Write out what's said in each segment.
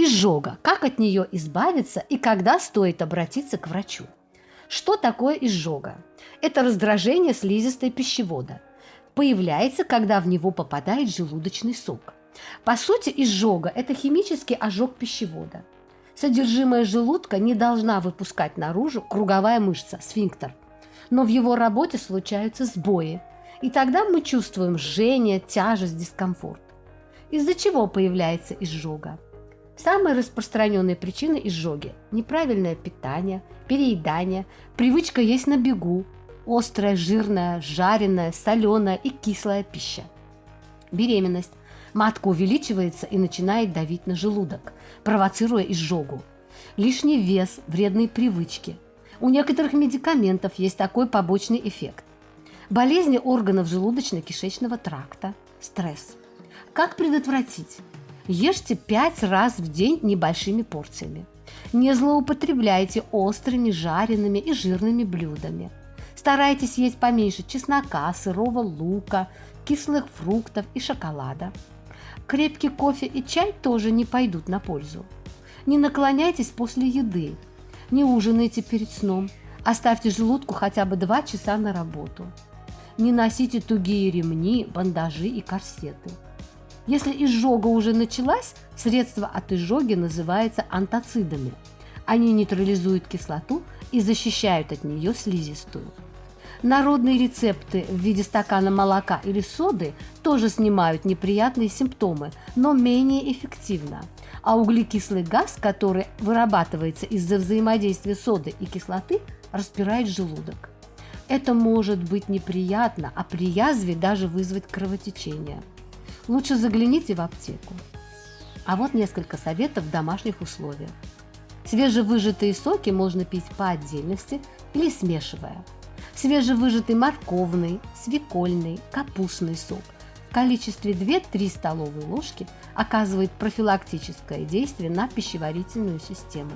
Изжога. Как от нее избавиться и когда стоит обратиться к врачу? Что такое изжога? Это раздражение слизистой пищевода. Появляется, когда в него попадает желудочный сок. По сути, изжога – это химический ожог пищевода. Содержимое желудка не должна выпускать наружу круговая мышца – сфинктер. Но в его работе случаются сбои. И тогда мы чувствуем жжение, тяжесть, дискомфорт. Из-за чего появляется изжога? Самые распространенные причины изжоги – неправильное питание, переедание, привычка есть на бегу, острая, жирная, жареная, соленая и кислая пища. Беременность. Матка увеличивается и начинает давить на желудок, провоцируя изжогу. Лишний вес, вредные привычки. У некоторых медикаментов есть такой побочный эффект. Болезни органов желудочно-кишечного тракта, стресс. Как предотвратить? Ешьте 5 раз в день небольшими порциями. Не злоупотребляйте острыми, жареными и жирными блюдами. Старайтесь есть поменьше чеснока, сырого лука, кислых фруктов и шоколада. Крепкий кофе и чай тоже не пойдут на пользу. Не наклоняйтесь после еды. Не ужинайте перед сном. Оставьте желудку хотя бы 2 часа на работу. Не носите тугие ремни, бандажи и корсеты. Если изжога уже началась, средство от изжоги называется антоцидами. Они нейтрализуют кислоту и защищают от нее слизистую. Народные рецепты в виде стакана молока или соды тоже снимают неприятные симптомы, но менее эффективно. А углекислый газ, который вырабатывается из-за взаимодействия соды и кислоты, распирает желудок. Это может быть неприятно, а при язве даже вызвать кровотечение лучше загляните в аптеку. А вот несколько советов в домашних условиях. Свежевыжатые соки можно пить по отдельности или смешивая. Свежевыжатый морковный, свекольный, капустный сок в количестве 2-3 столовые ложки оказывает профилактическое действие на пищеварительную систему.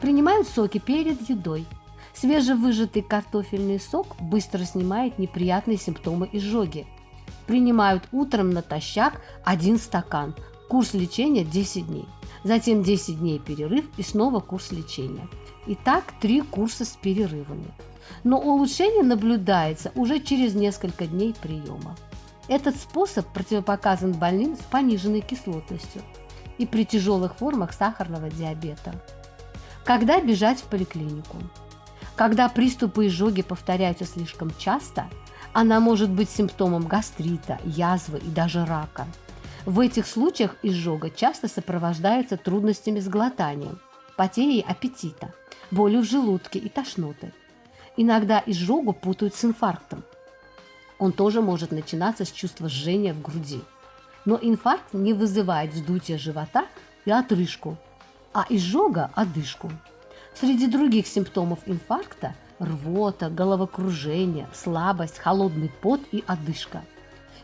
Принимают соки перед едой. Свежевыжатый картофельный сок быстро снимает неприятные симптомы изжоги – Принимают утром натощак один стакан. Курс лечения 10 дней. Затем 10 дней перерыв и снова курс лечения. Итак, три курса с перерывами. Но улучшение наблюдается уже через несколько дней приема. Этот способ противопоказан больным с пониженной кислотностью и при тяжелых формах сахарного диабета. Когда бежать в поликлинику? Когда приступы изжоги повторяются слишком часто – она может быть симптомом гастрита, язвы и даже рака. В этих случаях изжога часто сопровождается трудностями с глотанием, потерей аппетита, болью в желудке и тошнотой. Иногда изжогу путают с инфарктом. Он тоже может начинаться с чувства жжения в груди. Но инфаркт не вызывает вздутия живота и отрыжку, а изжога – одышку. Среди других симптомов инфаркта рвота, головокружение, слабость, холодный пот и одышка.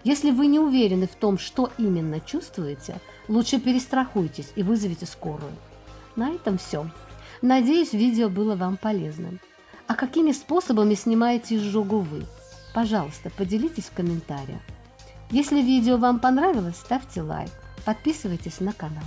Если вы не уверены в том, что именно чувствуете, лучше перестрахуйтесь и вызовите скорую. На этом все. Надеюсь, видео было вам полезным. А какими способами снимаете изжогу вы? Пожалуйста, поделитесь в комментариях. Если видео вам понравилось, ставьте лайк, подписывайтесь на канал.